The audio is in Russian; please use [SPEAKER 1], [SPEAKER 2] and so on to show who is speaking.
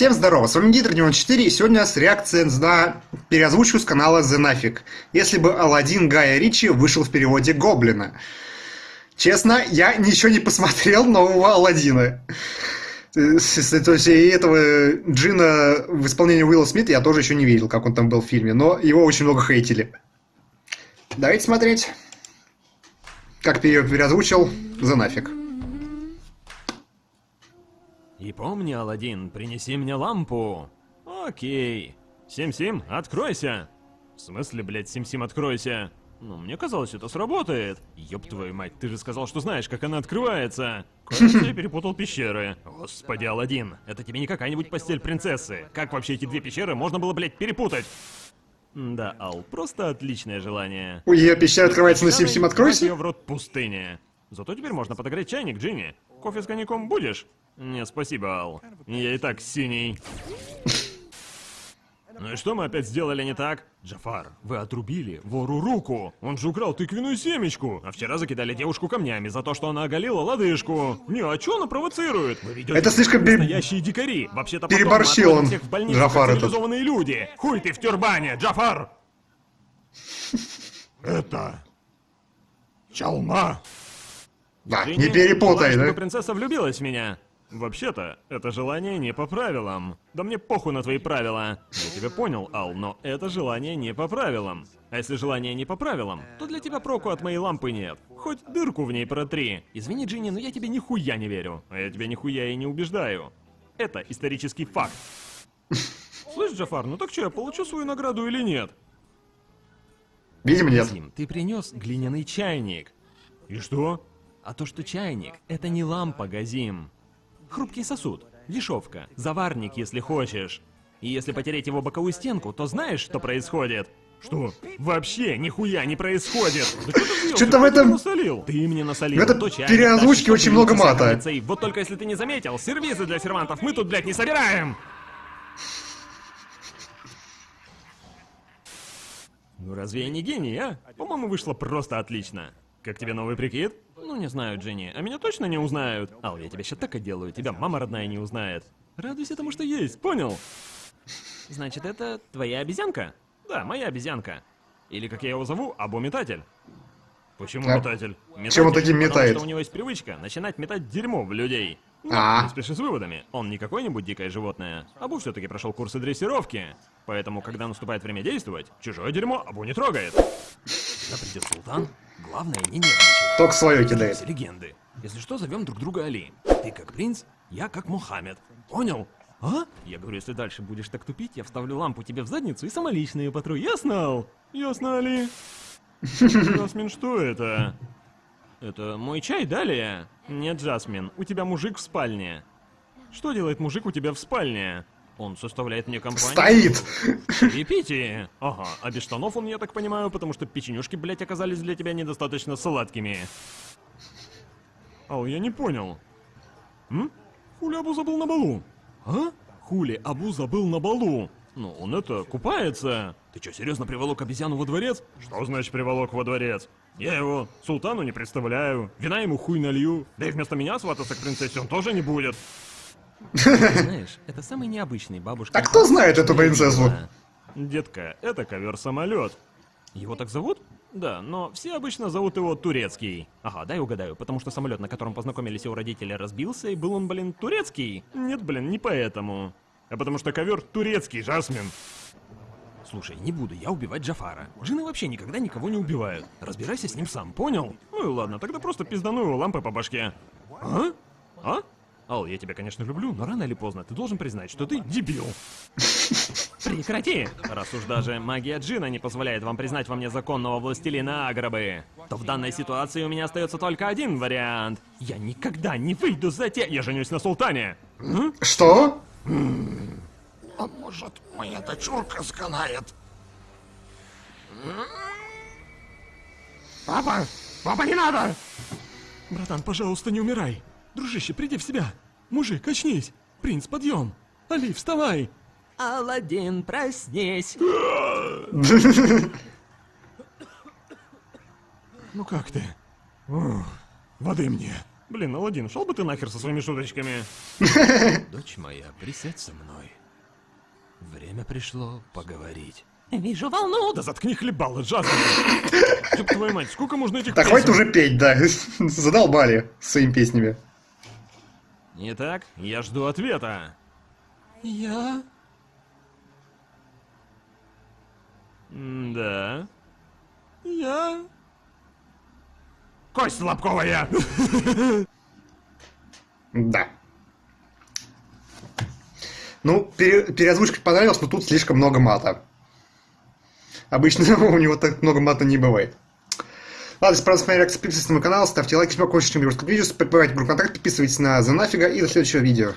[SPEAKER 1] Всем здорово, с вами Дитер 94 и сегодня у нас реакция на переозвучку с канала The Nafik. Если бы Алладин Гая Ричи вышел в переводе Гоблина. Честно, я ничего не посмотрел нового Алладина. То есть и этого Джина в исполнении Уилла Смита я тоже еще не видел, как он там был в фильме, но его очень много хейтили. Давайте смотреть, как переозвучил The Nafik.
[SPEAKER 2] И помни, Алладин, принеси мне лампу. Окей. Сим-Сим, откройся. В смысле, блядь, Сим-Сим, откройся? Ну, мне казалось, это сработает. Ёб твою мать, ты же сказал, что знаешь, как она открывается. Кажется, я перепутал пещеры. Господи, Алладин, это тебе не какая-нибудь постель принцессы. Как вообще эти две пещеры можно было, блядь, перепутать? Да, Ал, просто отличное желание.
[SPEAKER 1] У ее пещера открывается на Сим-Сим, откройся?
[SPEAKER 2] Ее в рот пустыня. Зато теперь можно подогреть чайник, Джинни. Кофе с коньяком будешь? Не, спасибо, Ал. Я и так синий. Ну и что мы опять сделали не так? Джафар, вы отрубили вору руку. Он же украл тыквенную семечку. А вчера закидали девушку камнями за то, что она оголила лодыжку. Не, а что она провоцирует? Вы ведете
[SPEAKER 1] это слишком бе...
[SPEAKER 2] настоящие дикари. Вообще-то
[SPEAKER 1] переборщил он.
[SPEAKER 2] Всех в больницу,
[SPEAKER 1] Джафар этот.
[SPEAKER 2] люди. Хуй ты в тюрбане, Джафар!
[SPEAKER 3] Это... Чалма.
[SPEAKER 1] Да, не перепутай, да?
[SPEAKER 2] принцесса влюбилась в меня. Вообще-то, это желание не по правилам. Да мне похуй на твои правила. Я тебя понял, Ал, но это желание не по правилам. А если желание не по правилам, то для тебя проку от моей лампы нет. Хоть дырку в ней протри. Извини, Джинни, но я тебе нихуя не верю. А я тебя нихуя и не убеждаю. Это исторический факт. Слышь, Джафар, ну так что, я получу свою награду или нет?
[SPEAKER 1] Видимо, нет.
[SPEAKER 2] Зим, ты принес глиняный чайник. И что? А то, что чайник, это не лампа, Газим. Хрупкий сосуд, дешевка, заварник, если хочешь. И если потереть его боковую стенку, то знаешь, что происходит? Что? Вообще нихуя не происходит. Да
[SPEAKER 1] Что-то в этом...
[SPEAKER 2] насолил? Ты мне насолил.
[SPEAKER 1] В этом переозвучке очень много мата.
[SPEAKER 2] Вот только если ты не заметил, сервизы для сервантов мы тут, блядь, не собираем. Ну разве я не гений, а? По-моему, вышло просто отлично. Как тебе новый прикид? Ну, не знаю, Дженни. А меня точно не узнают? Ал, я тебя сейчас так отделаю, тебя мама родная не узнает. Радуйся тому, что есть, понял? Значит, это твоя обезьянка? Да, моя обезьянка. Или, как я его зову, Абу-метатель. Почему а? метатель? метатель?
[SPEAKER 1] Чем он таким метает? Потому
[SPEAKER 2] что у него есть привычка начинать метать дерьмо в людей. Ну,
[SPEAKER 1] а,
[SPEAKER 2] не спеши с выводами. Он не какое-нибудь дикое животное. Абу все-таки прошел курсы дрессировки. Поэтому, когда наступает время действовать, чужое дерьмо Абу не трогает. Когда придет султан, главное не нервничать.
[SPEAKER 1] Только свое кидает.
[SPEAKER 2] легенды. Если что, зовем друг друга Али. Ты как принц, я как Мухаммед. Понял? А? Я говорю, если дальше будешь так тупить, я вставлю лампу тебе в задницу и самолично ее потру. Ясно, Ясно, Али? Жасмин, что это? Это мой чай, далее? Нет, Жасмин, у тебя мужик в спальне. Что делает мужик у тебя в спальне? Он составляет мне компанию.
[SPEAKER 1] Стоит!
[SPEAKER 2] И пейте. Ага, а без штанов он, я так понимаю, потому что печенюшки, блять, оказались для тебя недостаточно сладкими. Ау, я не понял. М? Хули Абу забыл на балу. А? Хули Абу забыл на балу. Ну, он это, купается. Ты что, серьезно приволок обезьяну во дворец? Что значит приволок во дворец? Я его султану не представляю, вина ему хуй налью, да и вместо меня свататься к принцессе он тоже не будет. Знаешь, это самый необычный бабушка.
[SPEAKER 1] А кто знает эту принцессу?
[SPEAKER 2] Детка, это ковер-самолет. Его так зовут? Да, но все обычно зовут его Турецкий. Ага, дай угадаю, потому что самолет, на котором познакомились его родители, разбился, и был он, блин, турецкий. Нет, блин, не поэтому. А потому что ковер турецкий, Жасмин. Слушай, не буду я убивать Джафара. Джины вообще никогда никого не убивают. Разбирайся с ним сам, понял? Ну и ладно, тогда просто пиздану его лампой по башке. А? А? Ал, я тебя, конечно, люблю, но рано или поздно ты должен признать, что ты дебил. Прекрати! Раз уж даже магия Джина не позволяет вам признать во мне законного властелина Аграбы, то в данной ситуации у меня остается только один вариант. Я никогда не выйду за те... Я женюсь на султане.
[SPEAKER 1] Что?
[SPEAKER 3] А может, моя дочурка сканает? Папа! Папа, не надо!
[SPEAKER 2] Братан, пожалуйста, не умирай. Дружище, приди в себя. Мужик, очнись. Принц, подъем. Али, вставай. Аладдин, проснись.
[SPEAKER 3] Ну как ты? О, воды мне.
[SPEAKER 2] Блин, Аладдин, шел бы ты нахер со своими шуточками.
[SPEAKER 4] Дочь моя, присядь со мной. Время пришло поговорить.
[SPEAKER 5] Вижу волну.
[SPEAKER 2] Да заткни хлебало, Джазмин. Ёб твою мать, сколько можно этих
[SPEAKER 1] Да хватит уже петь, да. Задолбали своими песнями.
[SPEAKER 2] Итак, я жду ответа.
[SPEAKER 4] Я?
[SPEAKER 2] Да.
[SPEAKER 4] Я?
[SPEAKER 3] Кость лобковая!
[SPEAKER 1] Да. Ну, пере- переозвучка понравилась, но тут слишком много мата. Обычно у него так много мата не бывает. Ладно, если понравилась моя подписывайтесь на мой канал, ставьте лайки, если вам хочется что-нибудь видео, подписывайтесь в группу контакт, подписывайтесь на The Нафига и до следующего видео.